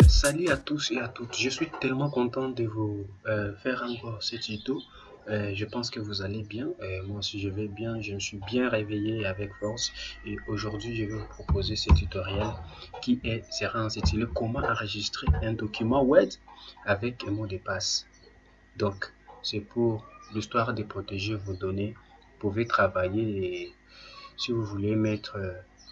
Euh, salut à tous et à toutes, je suis tellement content de vous euh, faire encore ce tuto. Euh, je pense que vous allez bien, moi aussi je vais bien, je me suis bien réveillé avec force. Et aujourd'hui je vais vous proposer ce tutoriel qui est, sera intitulé comment enregistrer un document web avec un mot de passe. Donc c'est pour l'histoire de protéger vos données, vous pouvez travailler si vous voulez mettre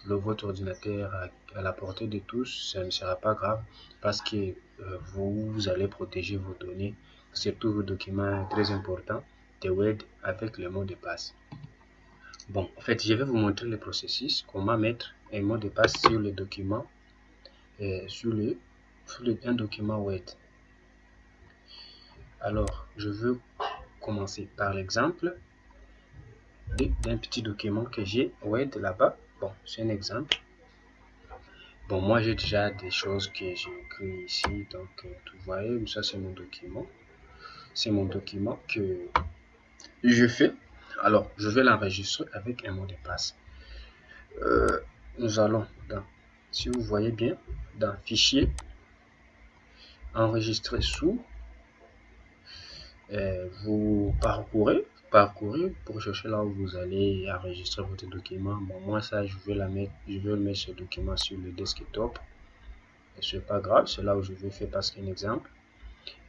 le, votre ordinateur à, la portée de tous, ça ne sera pas grave parce que euh, vous, allez protéger vos données, surtout vos documents très importants de web avec le mot de passe. Bon, en fait, je vais vous montrer le processus, comment mettre un mot de passe sur le document, et sur, le, sur un document web. Alors, je veux commencer par l'exemple d'un petit document que j'ai Word là-bas. Bon, c'est un exemple. Bon, moi, j'ai déjà des choses que j'ai écrit ici. Donc, euh, vous voyez, ça, c'est mon document. C'est mon document que je fais. Alors, je vais l'enregistrer avec un mot de passe. Euh, nous allons dans, si vous voyez bien, dans Fichier, Enregistrer sous. Euh, vous parcourez parcourir pour chercher là où vous allez enregistrer votre document. Bon, moi, ça, je vais la mettre, je vais mettre ce document sur le desktop. Et c'est pas grave, c'est là où je vais faire parce qu'un exemple.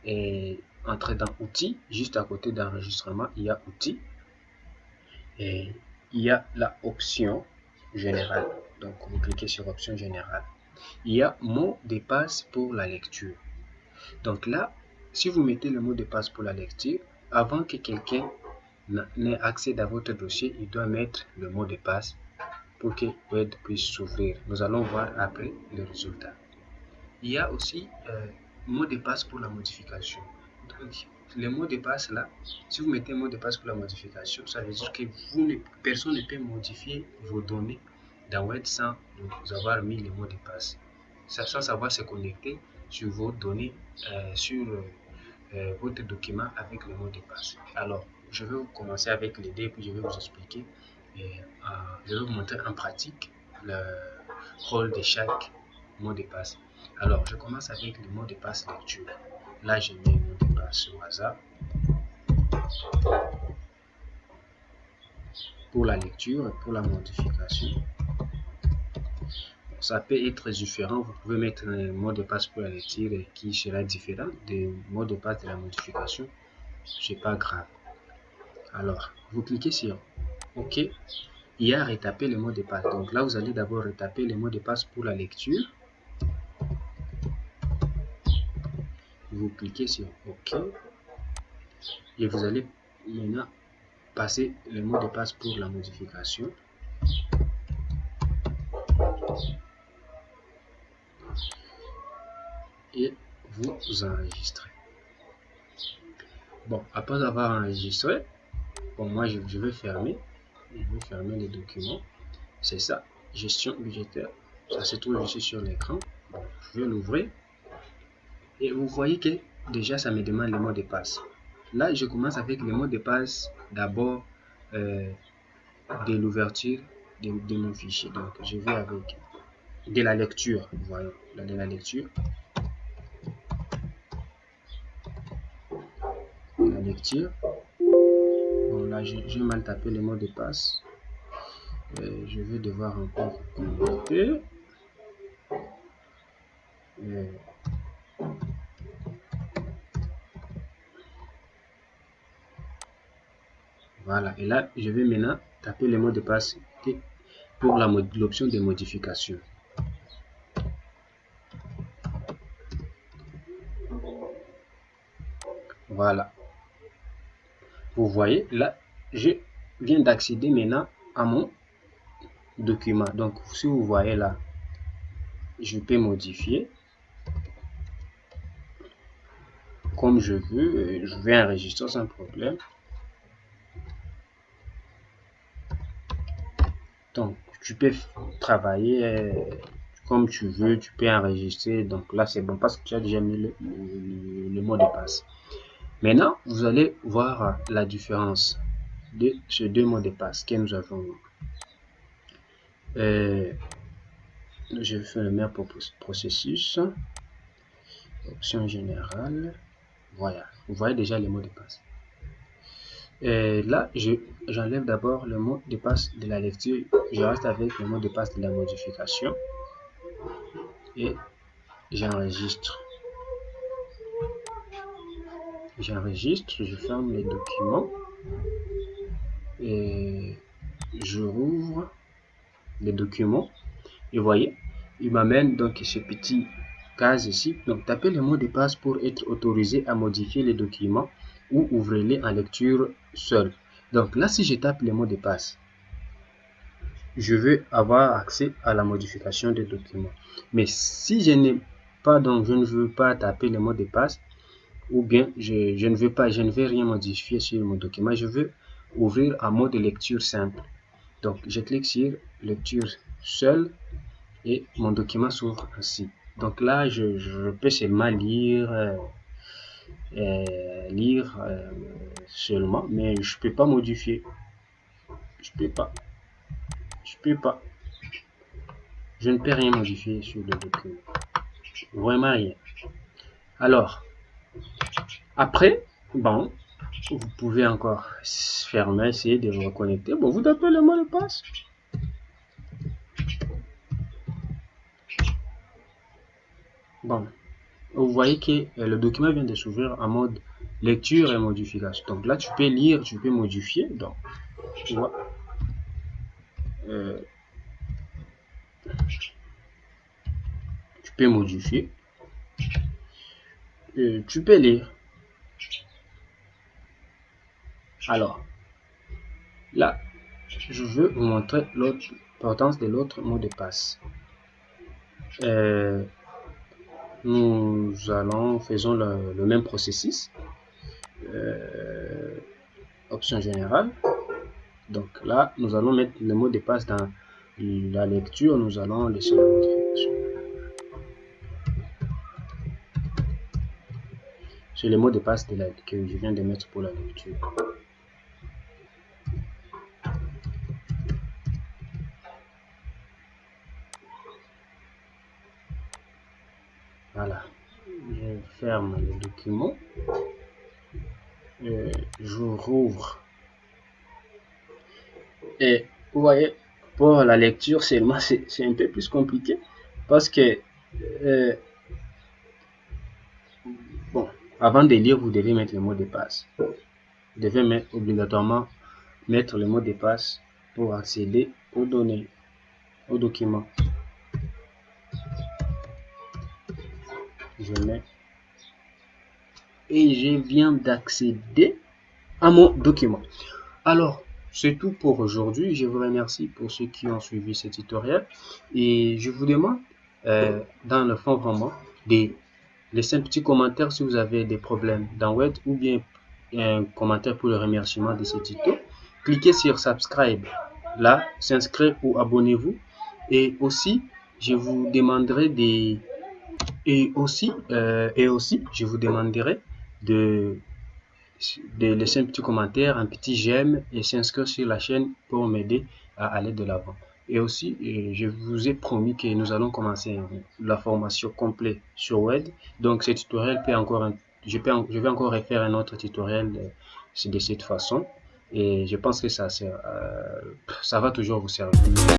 Et entrer dans outils, juste à côté d'enregistrement, il y a outils. Et il y a la option générale. Donc, vous cliquez sur option générale. Il y a mot de passe pour la lecture. Donc là, si vous mettez le mot de passe pour la lecture, avant que quelqu'un n'ait accès à votre dossier, il doit mettre le mot de passe pour que Word puisse s'ouvrir. Nous allons voir après le résultat. Il y a aussi euh, mot de passe pour la modification. Donc, le mot de passe là, si vous mettez mot de passe pour la modification, ça veut dire que vous ne, personne ne peut modifier vos données dans Word sans vous avoir mis le mot de passe. Sans savoir se connecter sur vos données, euh, sur euh, votre document avec le mot de passe. Alors, je vais commencer avec l'idée, puis je vais vous expliquer. Et, euh, je vais vous montrer en pratique le rôle de chaque mot de passe. Alors, je commence avec le mot de passe lecture. Là, je mets le mot de passe au hasard. Pour la lecture et pour la modification. Ça peut être différent. Vous pouvez mettre un mot de passe pour la lecture qui sera différent du mot de passe de la modification. C'est pas grave. Alors, vous cliquez sur OK. Il y a retaper le mot de passe. Donc là, vous allez d'abord retaper le mot de passe pour la lecture. Vous cliquez sur OK. Et vous allez maintenant passer le mot de passe pour la modification. Et vous enregistrez. Bon, après avoir enregistré, Bon, moi, je, vais fermer. Je vais fermer les documents. C'est ça. Gestion budgétaire. Ça se trouve ici sur l'écran. je vais l'ouvrir. Et vous voyez que déjà, ça me demande le mot de passe. Là, je commence avec le mot de passe d'abord euh, de l'ouverture de, mon fichier. Donc, je vais avec de la lecture. Voyons, de la lecture. La lecture là j'ai mal tapé le mot de passe euh, je vais devoir encore connecter euh, voilà et là je vais maintenant taper le mot de passe pour l'option de modification. Voilà. Vous voyez là je viens d'accéder maintenant à mon document. Donc, si vous voyez là, je peux modifier comme je veux. Je vais enregistrer sans problème. Donc, tu peux travailler euh, comme tu veux, tu peux enregistrer. Donc là, c'est bon parce que tu as déjà mis le, le mot de passe. Maintenant, vous allez voir la différence de ces deux mots de passe que nous avons. Euh, je faire le même processus. option générale, voilà, vous voyez déjà les mots de passe. Et là, j'enlève d'abord le mot de passe de la lecture, je reste avec le mot de passe de la modification et j'enregistre. J'enregistre, je ferme les documents je rouvre les documents et voyez, il m'amène donc ce petit case ici. Donc tapez le mot de passe pour être autorisé à modifier les documents ou ouvrez-les en lecture seul. Donc là, si je tape le mot de passe, je veux avoir accès à la modification des documents. Mais si je n'ai pas, donc je ne veux pas taper le mot de passe, ou bien je, je, ne veux pas, je ne veux rien modifier sur mon document, je veux ouvrir un mode de lecture simple. Donc je clique sur lecture seule et mon document s'ouvre ainsi. Donc là, je, peux seulement lire, euh, euh, lire euh, seulement, mais je peux pas modifier. Je peux pas. Je peux pas. Je ne peux rien modifier sur le document. Vraiment rien. Alors, après, bon, vous pouvez encore fermer, essayer de vous reconnecter. Bon, vous tapez le mot de passe. Bon, vous voyez que euh, le document vient de s'ouvrir en mode lecture et modification. Donc là, tu peux lire, tu peux modifier. Donc, tu vois. Euh, tu peux modifier. Euh, tu peux lire. Alors, là, je veux vous montrer l'importance de l'autre mot de passe. Euh, nous allons, faisons le, même processus. Euh, option générale. Donc là, nous allons mettre le mot de passe dans la lecture. Nous allons laisser la modification. C'est le mot de passe que je viens de mettre pour la lecture. Ferme le document. Et je rouvre. Et vous voyez, pour la lecture seulement, c'est un peu plus compliqué parce que, euh, bon, avant de lire, vous devez mettre le mot de passe. Vous devez mettre, obligatoirement mettre le mot de passe pour accéder aux données, au document. je mets et je viens d'accéder à mon document. Alors, c'est tout pour aujourd'hui. Je vous remercie pour ceux qui ont suivi ce tutoriel et je vous demande euh, dans le fond vraiment de laisser un petit commentaire si vous avez des problèmes dans Word ou bien un commentaire pour le remerciement de ce tuto. Cliquez sur subscribe là, s'inscrire ou abonnez-vous et aussi je vous demanderai des et aussi, euh, et aussi, je vous demanderai de, laisser un petit commentaire, un petit j'aime et s'inscrire sur la chaîne pour m'aider à aller de l'avant. Et aussi, euh, je vous ai promis que nous allons commencer la formation complète sur Web. Donc, ce tutoriel peut encore, je, peux, je vais encore refaire un autre tutoriel de, de cette façon. Et je pense que ça, ça va toujours vous servir.